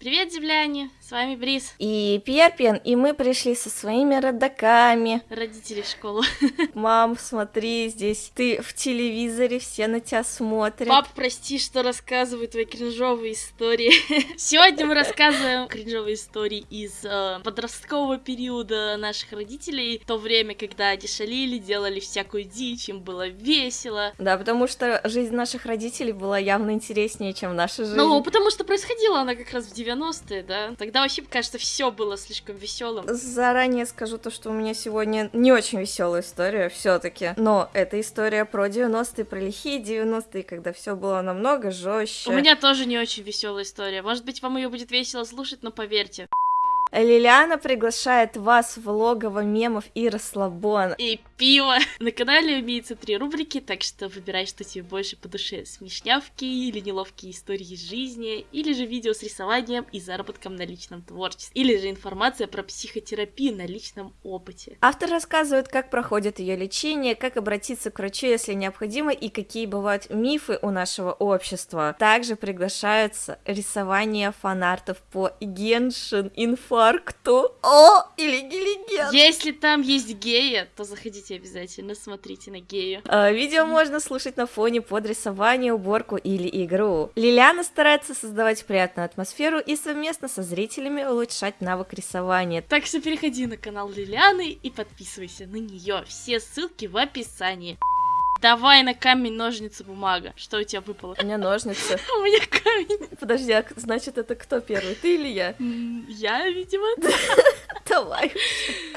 Привет, земляне! С вами Брис. И Перпин, и мы пришли со своими родаками. Родители в школу. Мам, смотри, здесь ты в телевизоре, все на тебя смотрят. Пап, прости, что рассказываю твои кринжовые истории. Сегодня мы рассказываем кринжовые истории из э, подросткового периода наших родителей. То время, когда они шалили, делали всякую дичь, им было весело. Да, потому что жизнь наших родителей была явно интереснее, чем наша жизнь. Ну, потому что происходила она как раз в 90-е, да? Тогда вообще, кажется, все было слишком веселым. Заранее скажу то, что у меня сегодня не очень веселая история все-таки. Но это история про 90-е, про лихие 90-е, когда все было намного жестче. У меня тоже не очень веселая история. Может быть, вам ее будет весело слушать, но поверьте. Лилиана приглашает вас в логово мемов и расслабона. И пиво. На канале имеется три рубрики, так что выбирай, что тебе больше по душе. Смешнявки или неловкие истории из жизни, или же видео с рисованием и заработком на личном творчестве, или же информация про психотерапию на личном опыте. Автор рассказывает, как проходит ее лечение, как обратиться к врачу, если необходимо, и какие бывают мифы у нашего общества. Также приглашаются рисование фанартов по Геншин Инфо инфаркту. О, или легенда. Если там есть гея, то заходите обязательно, смотрите на гею. А, видео можно слушать на фоне под рисование, уборку или игру. Лилиана старается создавать приятную атмосферу и совместно со зрителями улучшать навык рисования. Так что переходи на канал Лилианы и подписывайся на нее. Все ссылки в описании. Давай на камень, ножницы, бумага. Что у тебя выпало? У меня ножницы. У меня камень. Подожди, а значит это кто первый, ты или я? Я, видимо. Давай.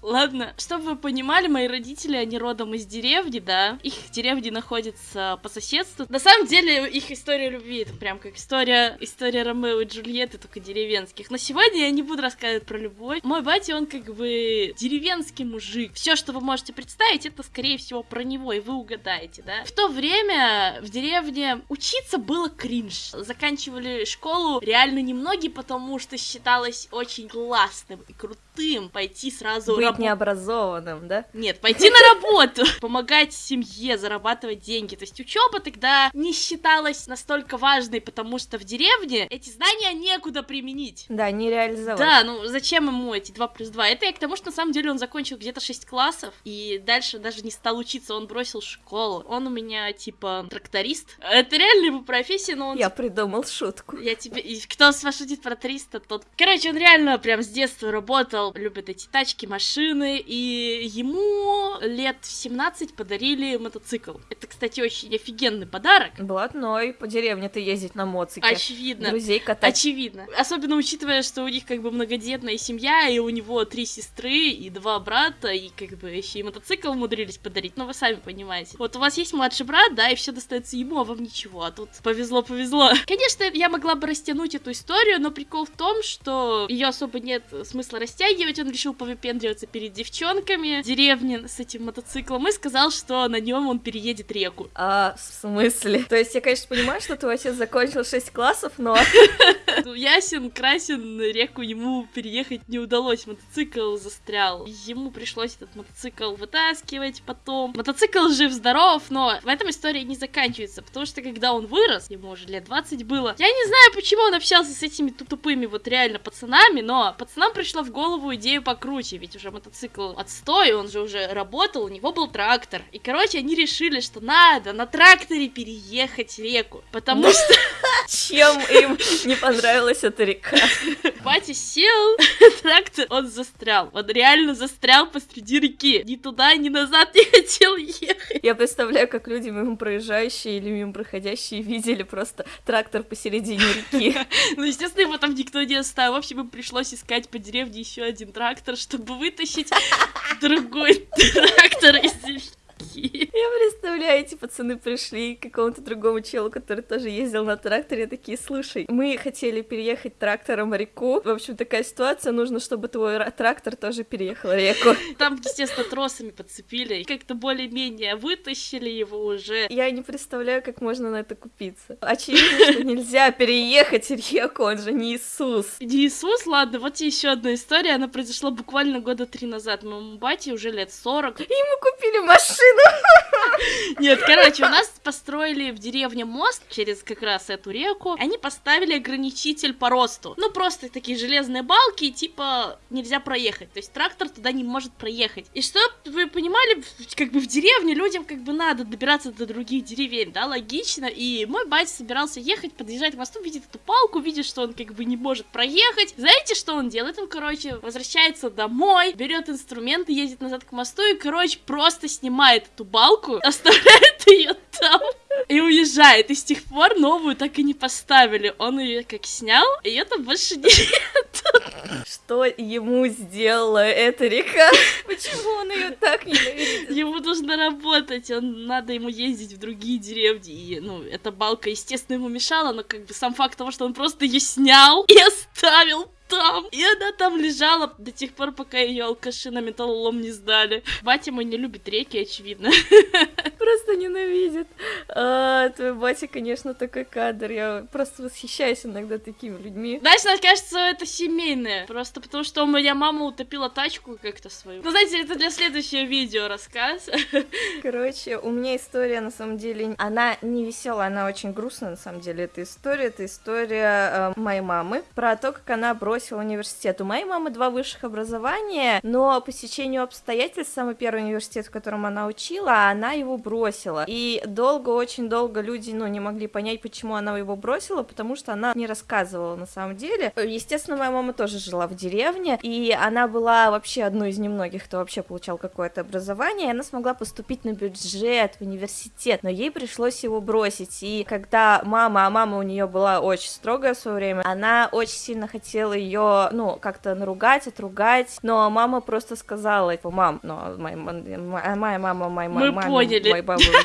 Ладно, чтобы вы понимали, мои родители, они родом из деревни, да. Их деревни находятся по соседству. На самом деле, их история любви, это прям как история, история Ромео и Джульетты, только деревенских. Но сегодня я не буду рассказывать про любовь. Мой батя, он как бы деревенский мужик. Все, что вы можете представить, это, скорее всего, про него, и вы угадаете, да. В то время в деревне учиться было кринж. Заканчивали школу реально немногие, потому что считалось очень классным и крутым пойти сразу Быть раб... необразованным, да? Нет, пойти на работу, помогать семье, зарабатывать деньги. То есть учеба тогда не считалась настолько важной, потому что в деревне эти знания некуда применить. Да, не реализовать. Да, ну зачем ему эти 2 плюс 2? Это я к тому, что на самом деле он закончил где-то 6 классов, и дальше даже не стал учиться, он бросил школу. Он у меня, типа, тракторист. Это реально его профессия, но он... Я придумал шутку. Я тебе... И кто с вас шутит про 300, тот... Короче, он реально прям с детства работал, любит эти тачки, машины, и ему лет в 17 подарили мотоцикл. Это, кстати, очень офигенный подарок. Блатной, по деревне-то ездить на моцике. Очевидно. Друзей катать. Очевидно. Особенно учитывая, что у них как бы многодетная семья, и у него три сестры и два брата, и как бы еще и мотоцикл умудрились подарить. Ну, вы сами понимаете. Вот у вас есть младший брат, да, и все достается ему, а вам ничего. А тут повезло-повезло. Конечно, я могла бы растянуть эту историю, но прикол в том, что ее особо нет смысла растягивать. Он решил повыпендриваться перед девчонками в деревне с этим мотоциклом и сказал, что на нем он переедет реку. А, в смысле? То есть я, конечно, понимаю, что твой отец закончил 6 классов, но... Ясен, красен, реку ему переехать не удалось, мотоцикл застрял. Ему пришлось этот мотоцикл вытаскивать потом. Мотоцикл жив-здоров, но в этом история не заканчивается, потому что когда он вырос, ему уже лет 20 было, я не знаю, почему он общался с этими тупыми вот реально пацанами, но пацанам пришла в голову идею покруче, ведь уже мотоцикл отстой, он же уже работал, у него был трактор. И, короче, они решили, что надо на тракторе переехать реку, потому что... Чем им не понравилась эта река? Батя сел, трактор, он застрял. Он реально застрял посреди реки. Ни туда, ни назад не хотел ехать. Я представляю, как люди мимо проезжающие или мимо проходящие видели просто трактор посередине реки. Ну, естественно, его там никто не оставил. В общем, им пришлось искать по деревне еще один трактор, чтобы вытащить другой трактор из реки. Я представляю, эти пацаны пришли к какому-то другому челу, который тоже ездил на тракторе, такие, слушай, мы хотели переехать трактором реку, в общем, такая ситуация, нужно, чтобы твой трактор тоже переехал реку. Там, естественно, тросами подцепили, и как-то более-менее вытащили его уже. Я не представляю, как можно на это купиться. Очевидно, что нельзя переехать реку, он же не Иисус. Не Иисус, ладно, вот еще одна история, она произошла буквально года три назад. Моему бате уже лет 40. И ему купили машину нет, короче, у нас построили в деревне мост через как раз эту реку. Они поставили ограничитель по росту. Ну, просто такие железные балки, типа нельзя проехать. То есть трактор туда не может проехать. И что вы понимали, как бы в деревне людям как бы надо добираться до других деревень, да, логично. И мой батя собирался ехать, подъезжать к мосту, видит эту палку, видит, что он как бы не может проехать. Знаете, что он делает? Он, короче, возвращается домой, берет инструменты, едет назад к мосту и, короче, просто снимает эту балку, оставляет ее там и уезжает. И с тех пор новую так и не поставили. Он ее как снял, и это больше нет. Что ему сделала эта река? Почему он ее так ненавидит? Ему нужно работать, он надо ему ездить в другие деревни. И, ну, эта балка, естественно, ему мешала, но как бы сам факт того, что он просто ее снял и оставил там. И она там лежала до тех пор, пока ее алкаши на металлолом не сдали. Батя мой не любит реки, очевидно. Просто ненавидит. А, твой батя, конечно, такой кадр. Я просто восхищаюсь иногда такими людьми. Знаешь, мне кажется, это семейное. Просто потому, что моя мама утопила тачку как-то свою. Ну, знаете, это для следующего видео рассказ. Короче, у меня история, на самом деле, она не веселая, она очень грустная, на самом деле, эта история. Это история э, моей мамы про то, как она бросила университет. У моей мамы два высших образования, но по сечению обстоятельств самый первый университет, в котором она учила, она его бросила. И долго, очень долго люди, ну, не могли понять, почему она его бросила, потому что она не рассказывала на самом деле. Естественно, моя мама тоже жила в деревне, и она была вообще одной из немногих, кто вообще получал какое-то образование, и она смогла поступить на бюджет в университет, но ей пришлось его бросить. И когда мама, а мама у нее была очень строгая в свое время, она очень сильно хотела ну, как-то наругать, отругать, но мама просто сказала, типа, мам, ну, моя, моя мама, моя мама, поняли. моя бабушка,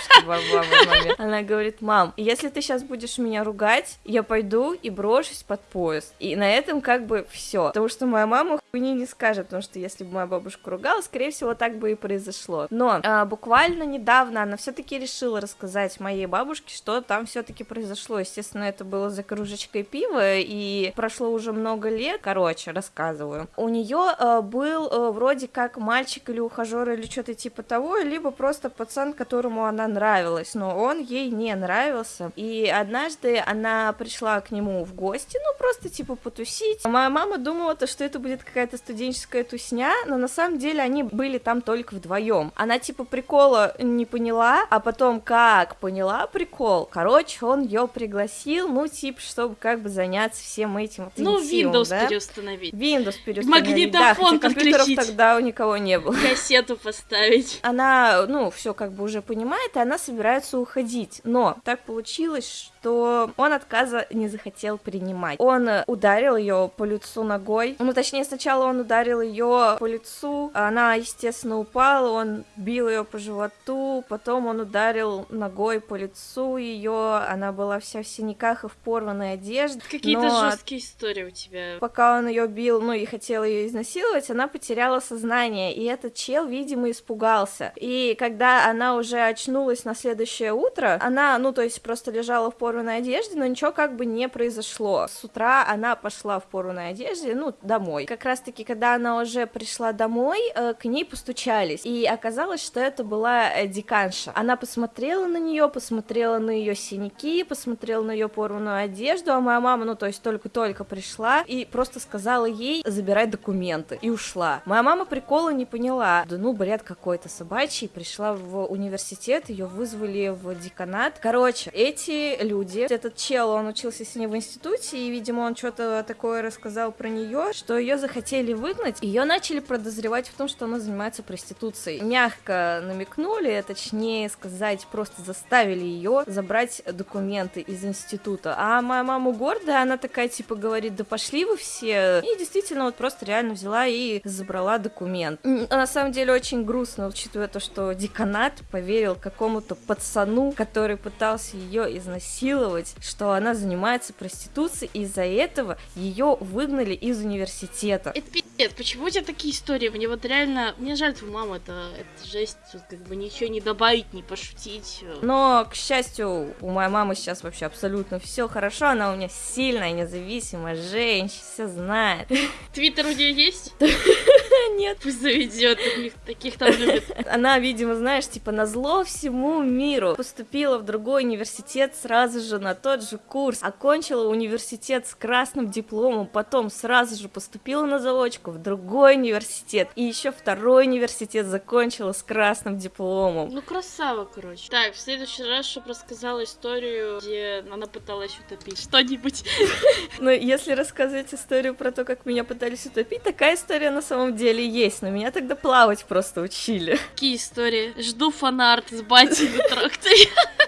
она говорит, мам, если ты сейчас будешь меня ругать, я пойду и брошусь под поезд. И на этом как бы все. Потому что моя мама хуйни не скажет, потому что если бы моя бабушка ругала, скорее всего, так бы и произошло. Но а, буквально недавно она все-таки решила рассказать моей бабушке, что там все-таки произошло. Естественно, это было за кружечкой пива, и прошло уже много лет. Короче, рассказываю. У нее а, был а, вроде как мальчик или ухажер или что-то типа того, либо просто пацан, которому она нравилась, но он ей не нравился. И однажды она пришла к нему в гости, ну просто типа потусить. Моя мама думала, то, что это будет какая-то студенческая тусня, но на самом деле они были там только вдвоем. Она типа прикола не поняла, а потом как поняла прикол, короче, он ее пригласил, ну типа, чтобы как бы заняться всем этим. Ну, Windows да? переустановить. Windows переустановить. Магнитофон да, компьютеров тогда у никого не было. Кассету поставить. Она, ну, все как бы уже понимает, и она собирается уходить. Но так получилось, что он отказа не захотел принимать. Он ударил ее по лицу ногой. Ну, точнее, сначала он ударил ее по лицу, она, естественно, упала, он бил ее по животу, потом он ударил ногой по лицу ее, она была вся в синяках и в порванной одежде. Какие-то но... жесткие истории у тебя. Пока он ее бил, ну и хотел ее изнасиловать, она потеряла сознание, и этот чел, видимо, испугался. И когда она уже очнулась на следующее утро, она, ну, то есть просто лежала в порванной одежде, но ничего как бы не произошло. С утра она пошла в порванной одежде, ну, домой. Как раз-таки, когда она уже пришла домой, э, к ней постучались, и оказалось, что это была э, деканша. Она посмотрела на нее, посмотрела на ее синяки, посмотрела на ее порванную одежду, а моя мама, ну, то есть только-только пришла, и просто сказала ей забирать документы, и ушла. Моя мама прикола не поняла, да ну, бред какой-то собачий, пришла в университет, ее вызвали в деканат. Короче, эти люди, этот чел, он учился с ней в институте, и, видимо, он что-то такое рассказал про нее, что ее захотели выгнать, ее начали подозревать в том, что она занимается проституцией. Мягко намекнули, точнее сказать, просто заставили ее забрать документы из института. А моя мама гордая, она такая, типа, говорит, да пошли вы все. И действительно, вот просто реально взяла и забрала документ. На самом деле, очень грустно, учитывая то, что деканат поверил какому-то пацану, который пытался ее изнасиловать, что она занимается проституцией, и из-за этого ее выгнали из университета. Это пиздец, почему у тебя такие истории? Мне вот реально, мне жаль твою маму, это, это жесть, тут как бы ничего не добавить, не пошутить. Но, к счастью, у моей мамы сейчас вообще абсолютно все хорошо, она у меня сильная, независимая женщина, все знает. Твиттер у нее есть? Нет. Пусть заведет, таких, там любят. Она, видимо, знаешь, типа на зло всему миру поступила в другой университет сразу же на тот же курс, окончила университет с красным дипломом, потом сразу же поступила на заочку в другой университет, и еще второй университет закончила с красным дипломом. Ну, красава, короче. Так, в следующий раз, чтобы рассказала историю, где она пыталась утопить что-нибудь. Но если рассказывать историю про то, как меня пытались утопить, такая история на самом деле есть, но меня тогда плавать просто учили. Какие истории? Жду фанарт с батей на тракторе.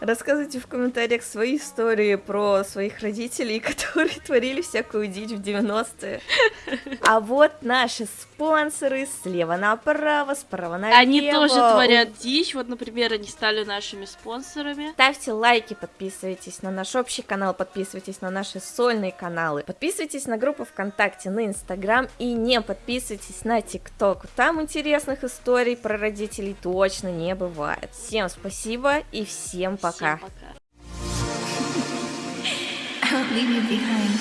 Рассказывайте в комментариях свои истории про своих родителей, которые творили всякую дичь в 90-е. А вот наши спонсоры слева направо, справа налево. Они тоже творят дичь. Вот, например, они стали нашими спонсорами. Ставьте лайки, подписывайтесь на наш общий канал, подписывайтесь на наши сольные каналы, подписывайтесь на группу ВКонтакте, на Инстаграм и не подписывайтесь на ТикТок. Там интересных историй про родителей точно не бывает. Всем спасибо и всем пока. I'll leave you behind.